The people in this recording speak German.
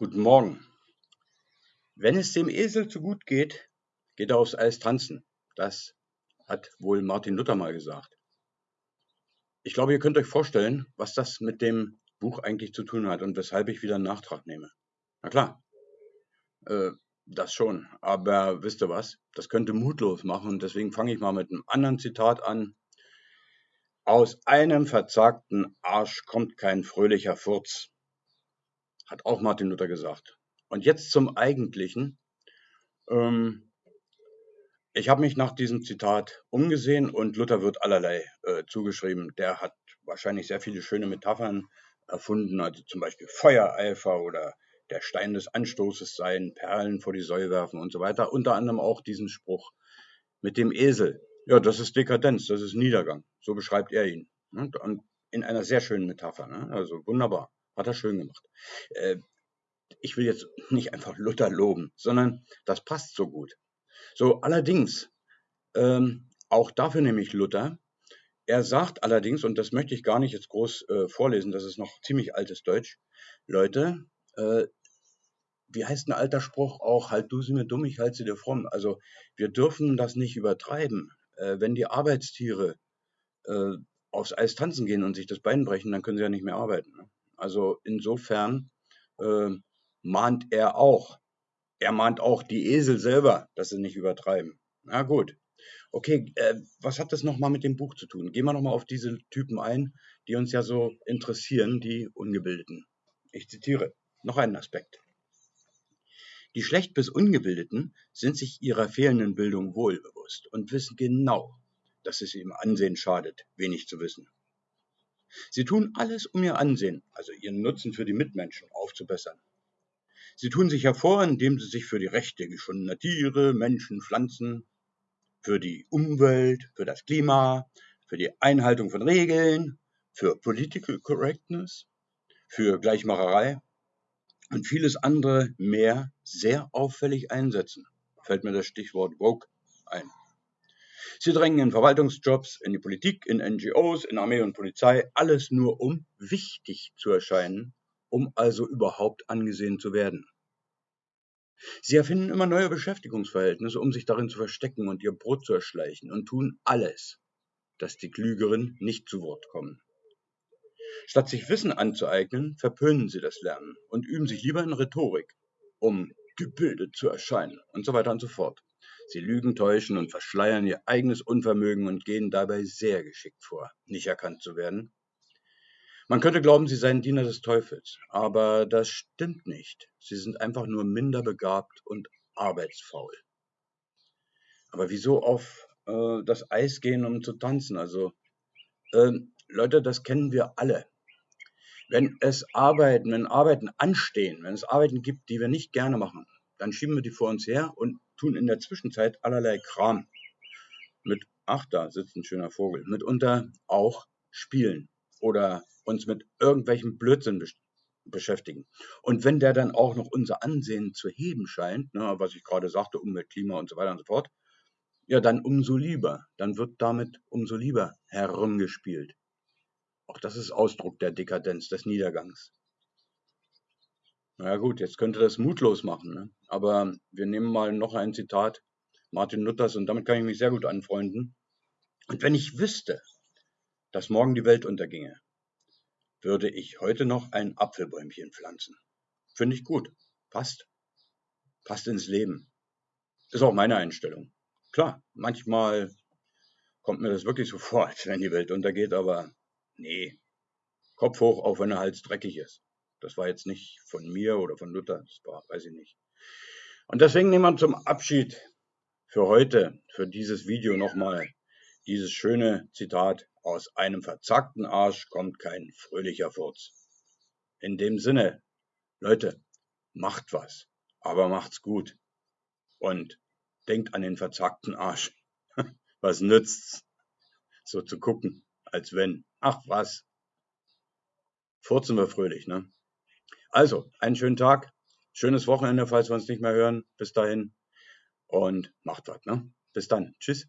Guten Morgen. Wenn es dem Esel zu gut geht, geht er aufs Eis tanzen. Das hat wohl Martin Luther mal gesagt. Ich glaube, ihr könnt euch vorstellen, was das mit dem Buch eigentlich zu tun hat und weshalb ich wieder einen Nachtrag nehme. Na klar, äh, das schon. Aber wisst ihr was? Das könnte mutlos machen deswegen fange ich mal mit einem anderen Zitat an. Aus einem verzagten Arsch kommt kein fröhlicher Furz hat auch Martin Luther gesagt. Und jetzt zum Eigentlichen. Ähm, ich habe mich nach diesem Zitat umgesehen und Luther wird allerlei äh, zugeschrieben. Der hat wahrscheinlich sehr viele schöne Metaphern erfunden, also zum Beispiel Feuereifer oder der Stein des Anstoßes sein, Perlen vor die Säule werfen und so weiter. Unter anderem auch diesen Spruch mit dem Esel. Ja, das ist Dekadenz, das ist Niedergang. So beschreibt er ihn. Und in einer sehr schönen Metapher. Ne? Also wunderbar. Hat er schön gemacht. Äh, ich will jetzt nicht einfach Luther loben, sondern das passt so gut. So, allerdings, ähm, auch dafür nehme ich Luther. Er sagt allerdings, und das möchte ich gar nicht jetzt groß äh, vorlesen, das ist noch ziemlich altes Deutsch, Leute, äh, wie heißt ein alter Spruch auch, halt du sie mir dumm, ich halte sie dir fromm. Also wir dürfen das nicht übertreiben. Äh, wenn die Arbeitstiere äh, aufs Eis tanzen gehen und sich das Bein brechen, dann können sie ja nicht mehr arbeiten. Ne? Also insofern äh, mahnt er auch. Er mahnt auch die Esel selber, dass sie nicht übertreiben. Na gut. Okay, äh, was hat das nochmal mit dem Buch zu tun? Gehen wir nochmal auf diese Typen ein, die uns ja so interessieren, die Ungebildeten. Ich zitiere noch einen Aspekt. Die schlecht bis Ungebildeten sind sich ihrer fehlenden Bildung wohl bewusst und wissen genau, dass es ihrem Ansehen schadet, wenig zu wissen. Sie tun alles, um ihr Ansehen, also ihren Nutzen für die Mitmenschen, aufzubessern. Sie tun sich hervor, indem sie sich für die Rechte geschundener Tiere, Menschen, Pflanzen, für die Umwelt, für das Klima, für die Einhaltung von Regeln, für Political Correctness, für Gleichmacherei und vieles andere mehr sehr auffällig einsetzen. Fällt mir das Stichwort woke ein. Sie drängen in Verwaltungsjobs, in die Politik, in NGOs, in Armee und Polizei, alles nur um wichtig zu erscheinen, um also überhaupt angesehen zu werden. Sie erfinden immer neue Beschäftigungsverhältnisse, um sich darin zu verstecken und ihr Brot zu erschleichen und tun alles, dass die Klügeren nicht zu Wort kommen. Statt sich Wissen anzueignen, verpönen sie das Lernen und üben sich lieber in Rhetorik, um gebildet zu erscheinen und so weiter und so fort. Sie lügen, täuschen und verschleiern ihr eigenes Unvermögen und gehen dabei sehr geschickt vor, nicht erkannt zu werden. Man könnte glauben, sie seien Diener des Teufels, aber das stimmt nicht. Sie sind einfach nur minder begabt und arbeitsfaul. Aber wieso auf äh, das Eis gehen, um zu tanzen? Also, äh, Leute, das kennen wir alle. Wenn es Arbeiten, wenn Arbeiten anstehen, wenn es Arbeiten gibt, die wir nicht gerne machen, dann schieben wir die vor uns her und tun in der Zwischenzeit allerlei Kram. Mit, ach, da sitzt ein schöner Vogel, mitunter auch spielen oder uns mit irgendwelchem Blödsinn beschäftigen. Und wenn der dann auch noch unser Ansehen zu heben scheint, ne, was ich gerade sagte, Umwelt, Klima und so weiter und so fort, ja, dann umso lieber. Dann wird damit umso lieber herumgespielt. Auch das ist Ausdruck der Dekadenz, des Niedergangs. Na gut, jetzt könnte das mutlos machen, ne? aber wir nehmen mal noch ein Zitat Martin Luthers und damit kann ich mich sehr gut anfreunden. Und wenn ich wüsste, dass morgen die Welt unterginge, würde ich heute noch ein Apfelbäumchen pflanzen. Finde ich gut. Passt. Passt ins Leben. Ist auch meine Einstellung. Klar, manchmal kommt mir das wirklich so vor, als wenn die Welt untergeht, aber nee. Kopf hoch, auch wenn der Hals dreckig ist. Das war jetzt nicht von mir oder von Luther, das war, weiß ich nicht. Und deswegen nehmen wir zum Abschied für heute, für dieses Video nochmal dieses schöne Zitat aus einem verzackten Arsch kommt kein fröhlicher Furz. In dem Sinne, Leute, macht was, aber macht's gut. Und denkt an den verzackten Arsch. Was nützt's? So zu gucken, als wenn. Ach was. Furzen wir fröhlich, ne? Also, einen schönen Tag, schönes Wochenende, falls wir uns nicht mehr hören. Bis dahin und macht was. Ne? Bis dann. Tschüss.